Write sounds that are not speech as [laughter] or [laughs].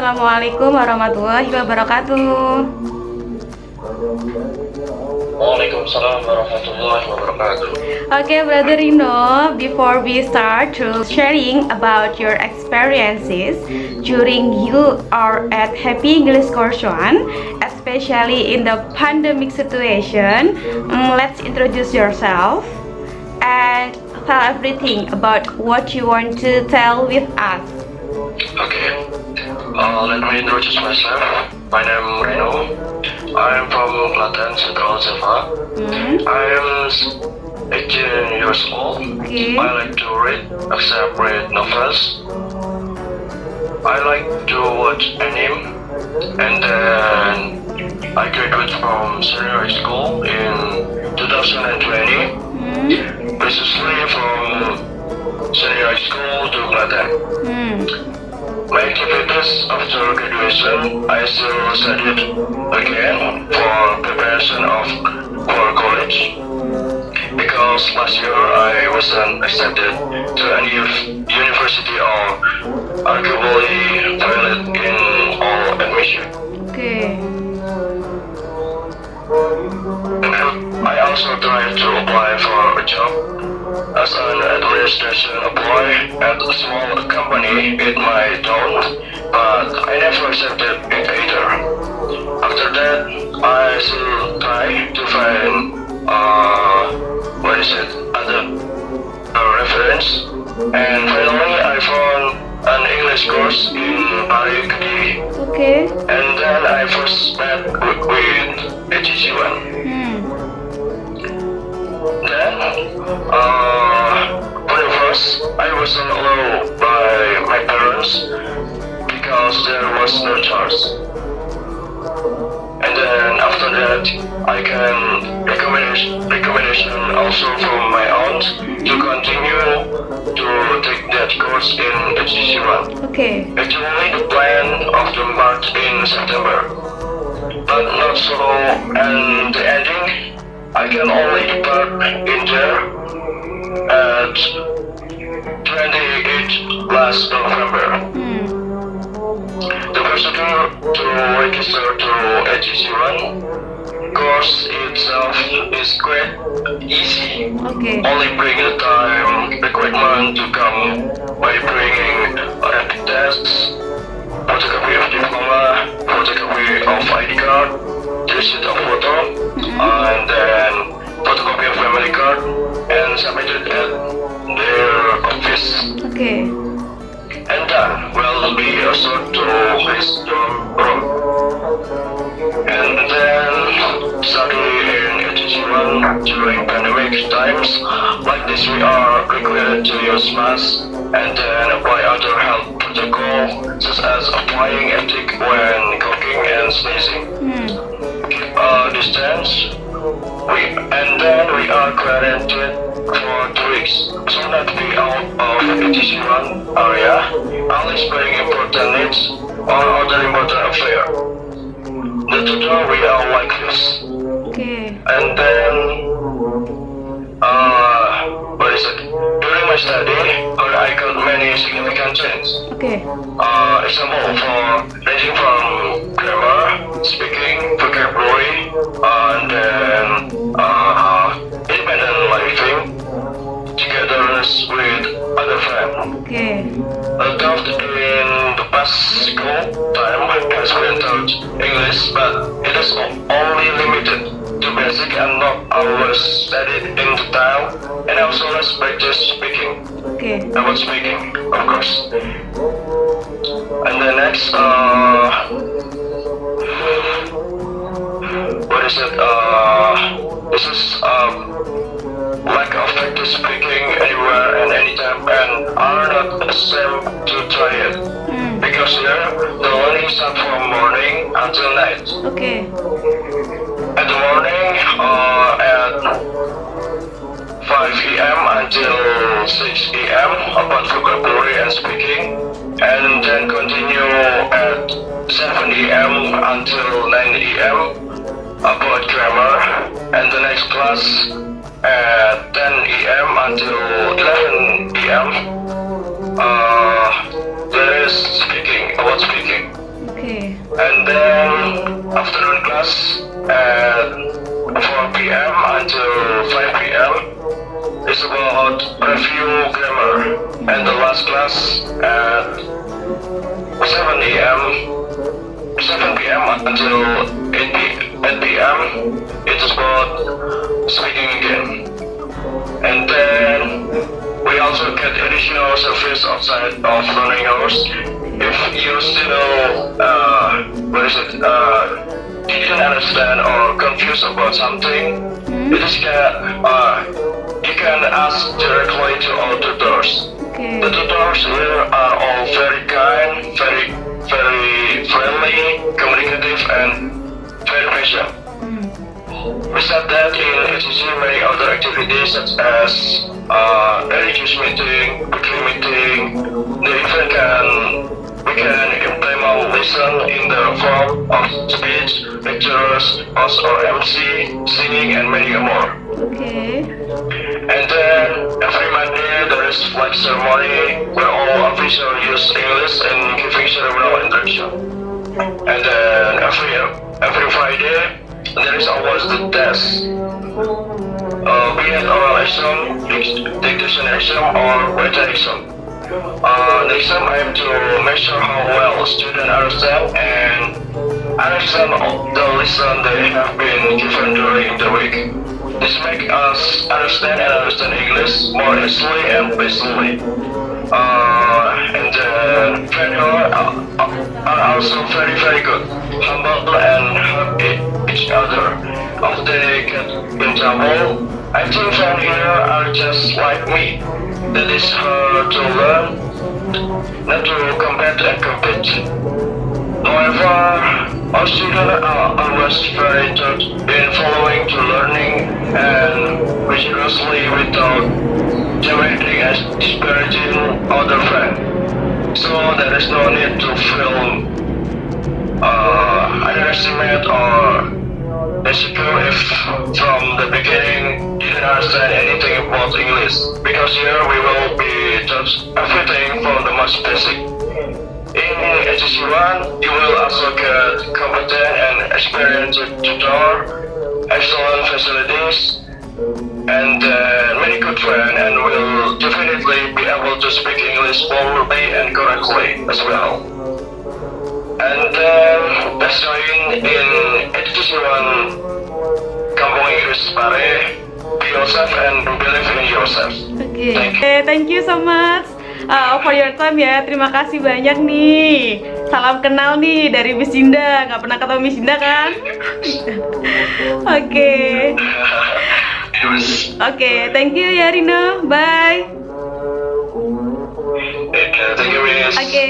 Assalamualaikum warahmatullahi wabarakatuh. Waalaikumsalam warahmatullahi wabarakatuh. Okay, Brother Rino, before we start to sharing about your experiences during you are at Happy English Course 1, especially in the pandemic situation, um, let's introduce yourself and tell everything about what you want to tell with us. Okay, uh, let me introduce myself. My name is Reno. I am from Klaten, Central Java. Hmm? I am 18 years old. Okay. I like to read, except read novels. I like to watch anime, and then I graduated from senior school in 2020. Hmm? Precisely from senior school to Klaten. Hmm. My activities after graduation, I still studied again for preparation of for college. Because last year I wasn't accepted to any university or arguably failed in all admission. An administration employee at a small company in my town, but I never accepted it either. After that, I still try to find, uh, what is it, other uh, reference, and finally I found an English course in Pare Okay. and then I first met with, with HEC1. Hmm. Then, uh, first, I wasn't allowed by my parents because there was no choice. And then after that, I can recommendation, recommendation also from my aunt to continue to take that course in HEC1. Okay. Actually, the plan of the March in September, but not so. And the ending, I can only depart in there at 28 last November. Hmm. The procedure to register to HEC1 course itself is quite easy. Okay. Only bring the time requirement to come by bringing rapid tests, photocopy of diploma, photocopy of ID card, receipt of photo, times. Like this we are required to use masks and then apply other health protocol such as applying ethic when coughing and sneezing. Hmm. Keep a distance. We and then we are quarantined for two weeks. So not be out of HG1 area unless being important needs or other important affair. The tutor we are like this. Okay. And then, uh, what is it? During my study, I got many significant changes. Okay. Uh, example for ranging from grammar, speaking, vocabulary, and then uh, independent living, togetherness with other friends. Okay. Although in the past school time has been taught English, but it is only limited to basic and not always studied in detail, and also less practice speaking. Okay. About speaking, of course. And the next, uh, what is it? Uh, this is um, lack of practice speaking anywhere and anytime, and are not ashamed to try it. Hmm. Because here, the learning starts from morning until night. Okay. At the morning, uh, at 5 a.m. until 6 a.m. about vocabulary and speaking, and then continue at 7 a.m. until 9 a.m. about grammar, and the next class at 10 a.m. until is about review grammar, and the last class at 7 a.m. 7 p.m. until 8 p.m. It is about speaking again. And then we also get additional service outside of learning hours. If you still, uh, what is it, uh, didn't understand or confused about something, Hmm? it is can, uh, you can ask directly to our tutors. Oke. The tutors here are all very kind, very, very friendly, communicative, and very patient. Hmm. Besides that, in HCC, many other activities such as uh, religious meeting, weekly meeting, they even can we can implement lesson in the form of speech, lectures, or MC, singing, and many more. Oke. And then every Monday there is flag ceremony where all officials use English and giving ceremonial instruction. And then every every Friday there is always the test. Uh, be it oral exam, dic- dictation exam, or written exam. Uh, the exam have to measure how well students understand and understand all the lesson they have been given during the week. This makes us understand and understand English more easily and patiently. Uh, and then failure are, also very very good, humble and help each other. If they get in trouble, I think friends here are just like me. That is hard to learn, not to compete and compete. However, our students are always very in following to learning and rigorously without demanding and disparaging other friends. So there is no need to feel uh, underestimate or insecure if from the beginning didn't understand anything about English. Because here we will be taught everything from the most basic. In HEC1, you will also get competent and experienced tutor, excellent facilities, and uh, many good friends, and will definitely be able to speak English fluently and correctly as well. And uh, let's join in HEC1 Kampung Inggris Pare. Be yourself and believe in yourself. Okay. Thank you. Eh, thank you so much uh, for your time ya. Terima kasih banyak nih. Salam kenal nih dari Miss Dinda. Nggak pernah ketemu Miss Dinda kan? [laughs] Oke, Yes. oke. Thank you ya Rino. Bye. Oke.